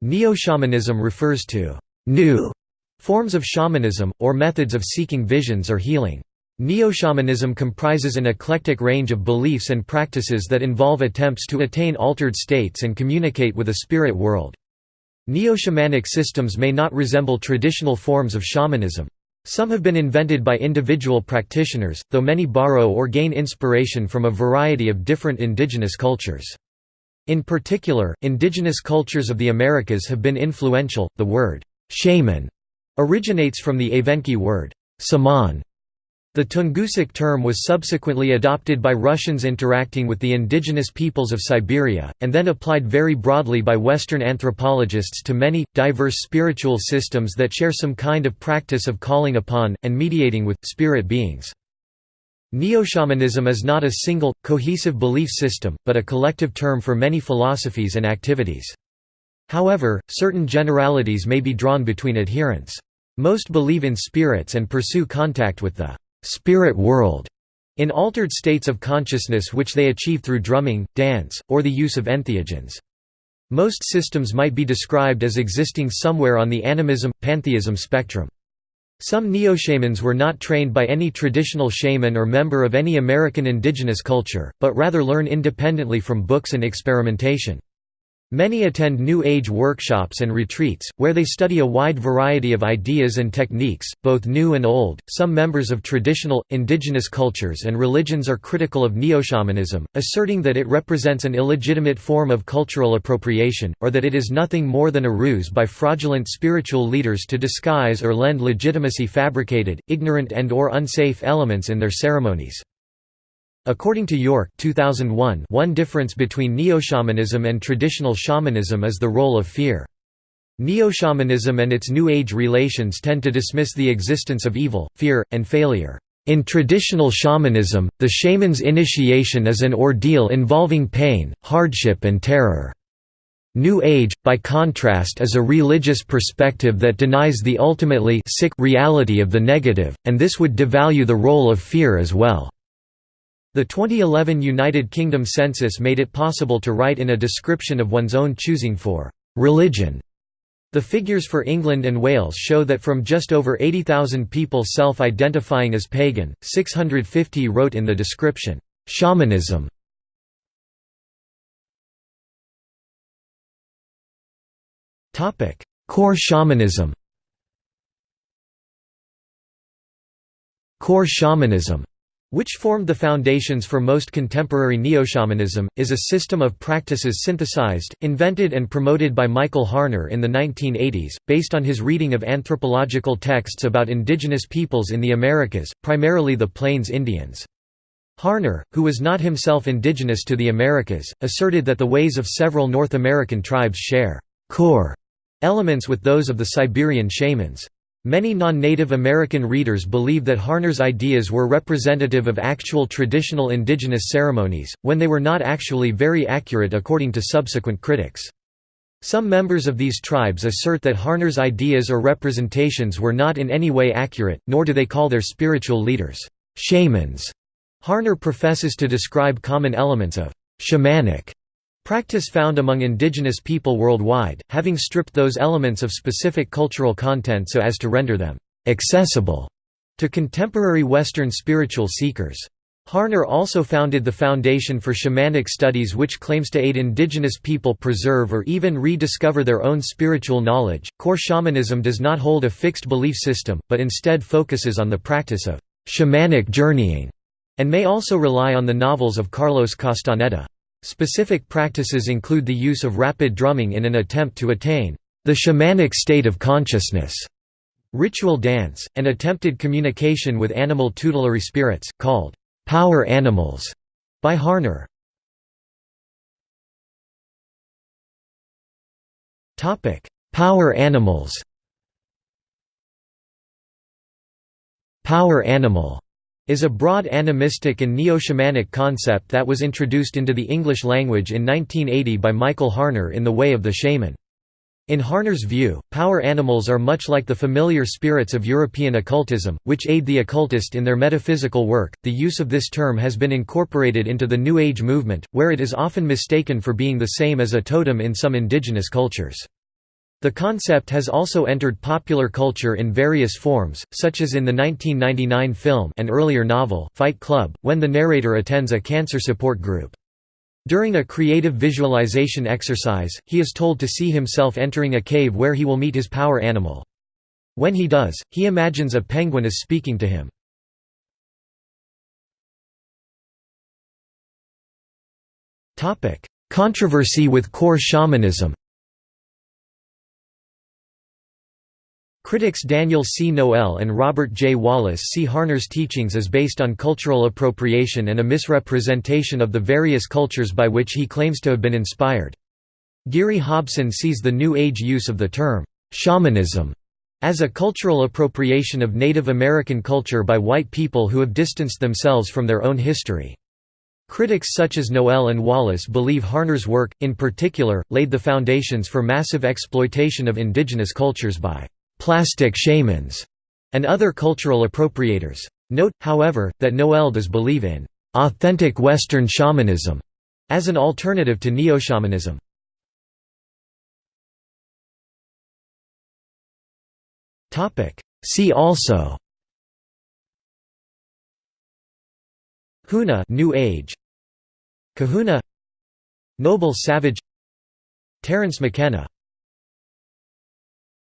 Neo-shamanism refers to «new» forms of shamanism, or methods of seeking visions or healing. Neo-shamanism comprises an eclectic range of beliefs and practices that involve attempts to attain altered states and communicate with a spirit world. Neo-shamanic systems may not resemble traditional forms of shamanism. Some have been invented by individual practitioners, though many borrow or gain inspiration from a variety of different indigenous cultures. In particular, indigenous cultures of the Americas have been influential. The word shaman originates from the Evenki word saman. The Tungusic term was subsequently adopted by Russians interacting with the indigenous peoples of Siberia, and then applied very broadly by Western anthropologists to many, diverse spiritual systems that share some kind of practice of calling upon, and mediating with, spirit beings. Neo-shamanism is not a single, cohesive belief system, but a collective term for many philosophies and activities. However, certain generalities may be drawn between adherents. Most believe in spirits and pursue contact with the spirit world in altered states of consciousness which they achieve through drumming, dance, or the use of entheogens. Most systems might be described as existing somewhere on the animism-pantheism spectrum. Some neo-shamans were not trained by any traditional shaman or member of any American indigenous culture, but rather learn independently from books and experimentation. Many attend New Age workshops and retreats, where they study a wide variety of ideas and techniques, both new and old. Some members of traditional, indigenous cultures and religions are critical of neo-shamanism, asserting that it represents an illegitimate form of cultural appropriation, or that it is nothing more than a ruse by fraudulent spiritual leaders to disguise or lend legitimacy fabricated, ignorant and or unsafe elements in their ceremonies. According to York 2001, one difference between neo-shamanism and traditional shamanism is the role of fear. Neo-shamanism and its New Age relations tend to dismiss the existence of evil, fear, and failure. In traditional shamanism, the shaman's initiation is an ordeal involving pain, hardship and terror. New Age, by contrast is a religious perspective that denies the ultimately sick reality of the negative, and this would devalue the role of fear as well. The 2011 United Kingdom census made it possible to write in a description of one's own choosing for «religion». The figures for England and Wales show that from just over 80,000 people self-identifying as pagan, 650 wrote in the description, «shamanism». Core shamanism Core shamanism which formed the foundations for most contemporary neo-shamanism, is a system of practices synthesized, invented and promoted by Michael Harner in the 1980s, based on his reading of anthropological texts about indigenous peoples in the Americas, primarily the Plains Indians. Harner, who was not himself indigenous to the Americas, asserted that the ways of several North American tribes share core elements with those of the Siberian shamans. Many non-Native American readers believe that Harner's ideas were representative of actual traditional indigenous ceremonies, when they were not actually very accurate according to subsequent critics. Some members of these tribes assert that Harner's ideas or representations were not in any way accurate, nor do they call their spiritual leaders, shamans. Harner professes to describe common elements of shamanic Practice found among indigenous people worldwide, having stripped those elements of specific cultural content so as to render them «accessible» to contemporary Western spiritual seekers. Harner also founded the Foundation for Shamanic Studies which claims to aid indigenous people preserve or even rediscover their own spiritual knowledge. Core shamanism does not hold a fixed belief system, but instead focuses on the practice of shamanic journeying, and may also rely on the novels of Carlos Castaneda. Specific practices include the use of rapid drumming in an attempt to attain the shamanic state of consciousness, ritual dance, and attempted communication with animal tutelary spirits, called power animals, by Harner. Power animals Power animal is a broad animistic and neo-shamanic concept that was introduced into the English language in 1980 by Michael Harner in The Way of the Shaman. In Harner's view, power animals are much like the familiar spirits of European occultism, which aid the occultist in their metaphysical work. The use of this term has been incorporated into the New Age movement, where it is often mistaken for being the same as a totem in some indigenous cultures. The concept has also entered popular culture in various forms, such as in the 1999 film and earlier novel, Fight Club, when the narrator attends a cancer support group. During a creative visualization exercise, he is told to see himself entering a cave where he will meet his power animal. When he does, he imagines a penguin is speaking to him. Controversy with core shamanism Critics Daniel C. Noel and Robert J. Wallis see Harner's teachings as based on cultural appropriation and a misrepresentation of the various cultures by which he claims to have been inspired. Geary Hobson sees the New Age use of the term, shamanism, as a cultural appropriation of Native American culture by white people who have distanced themselves from their own history. Critics such as Noel and Wallis believe Harner's work, in particular, laid the foundations for massive exploitation of indigenous cultures by plastic shamans, and other cultural appropriators. Note, however, that Noel does believe in authentic Western shamanism as an alternative to neo-shamanism. See also Huna New Age. Kahuna. Noble Savage. Terence McKenna